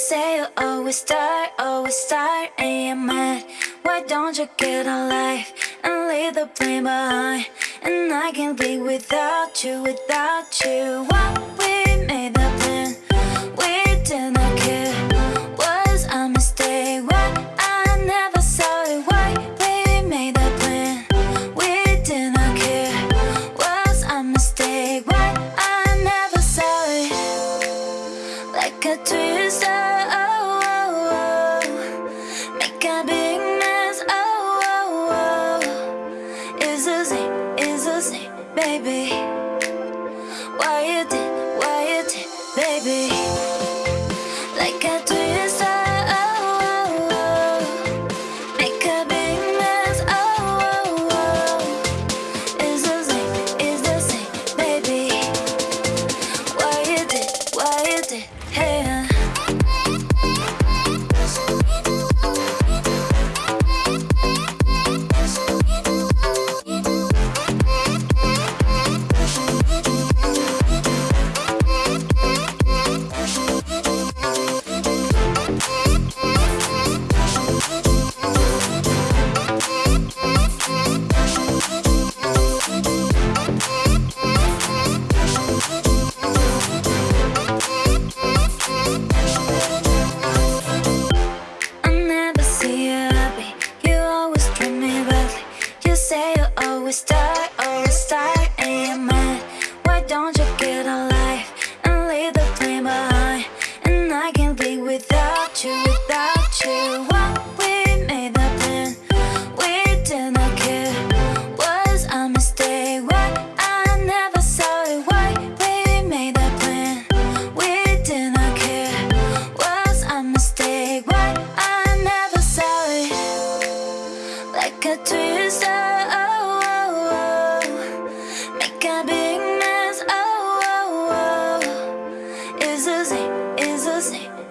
say you always start, always start And you're mad, why don't you get a life And leave the blame behind? And I can't live without you, without you. Why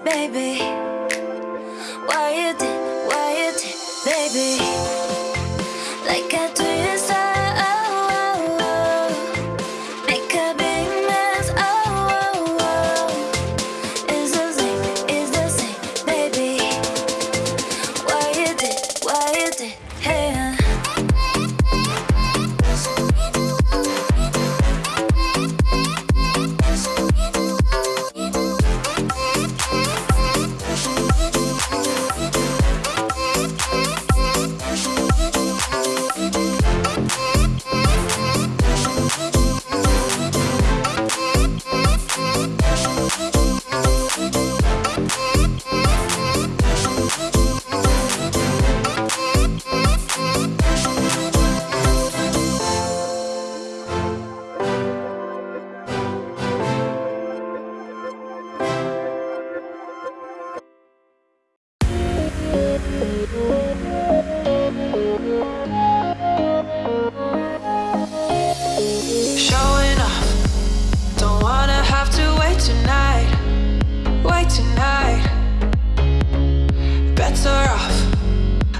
baby. Why you did, why you did, baby.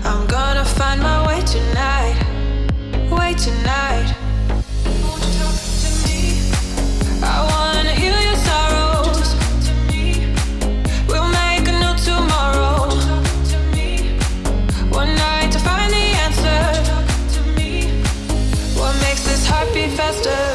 I'm gonna find my way tonight, way tonight. Talk to me? I wanna your sorrows. To me? We'll make a new tomorrow. To me? One night to find the answer. To me? What makes this heart beat faster?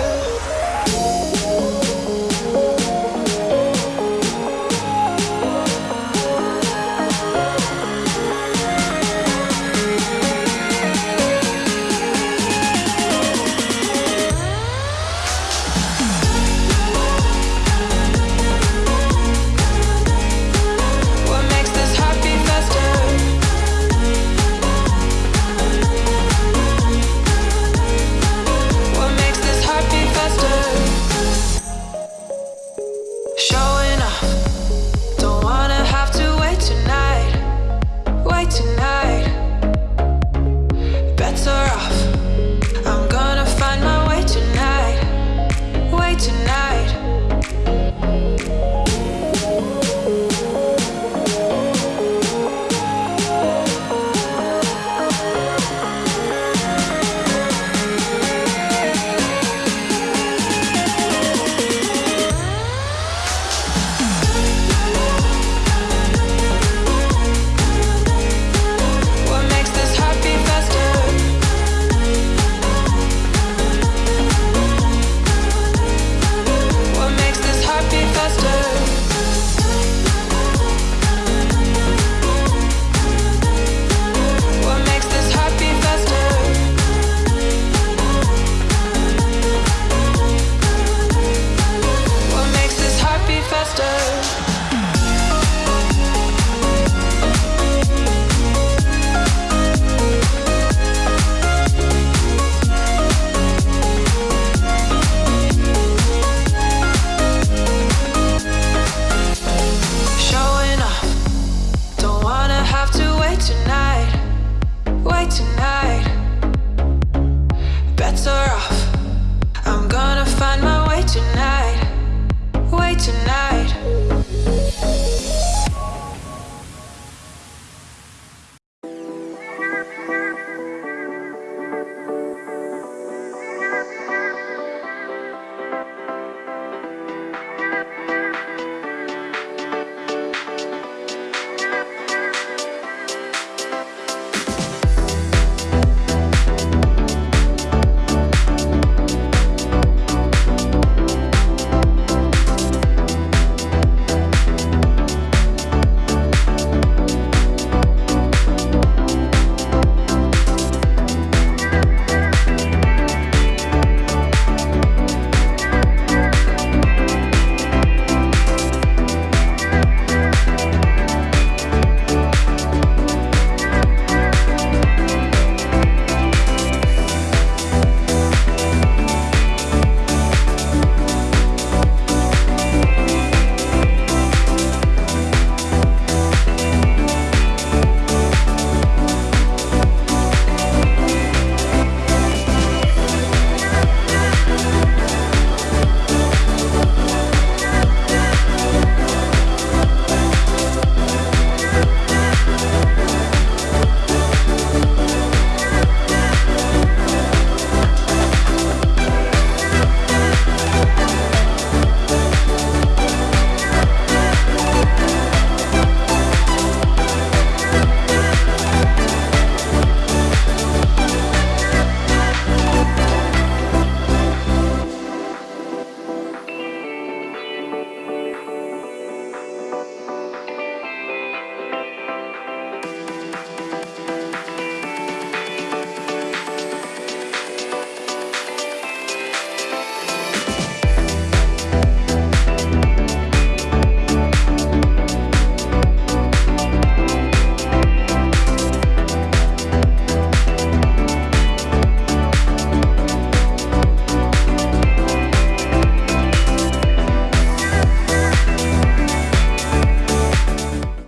tonight.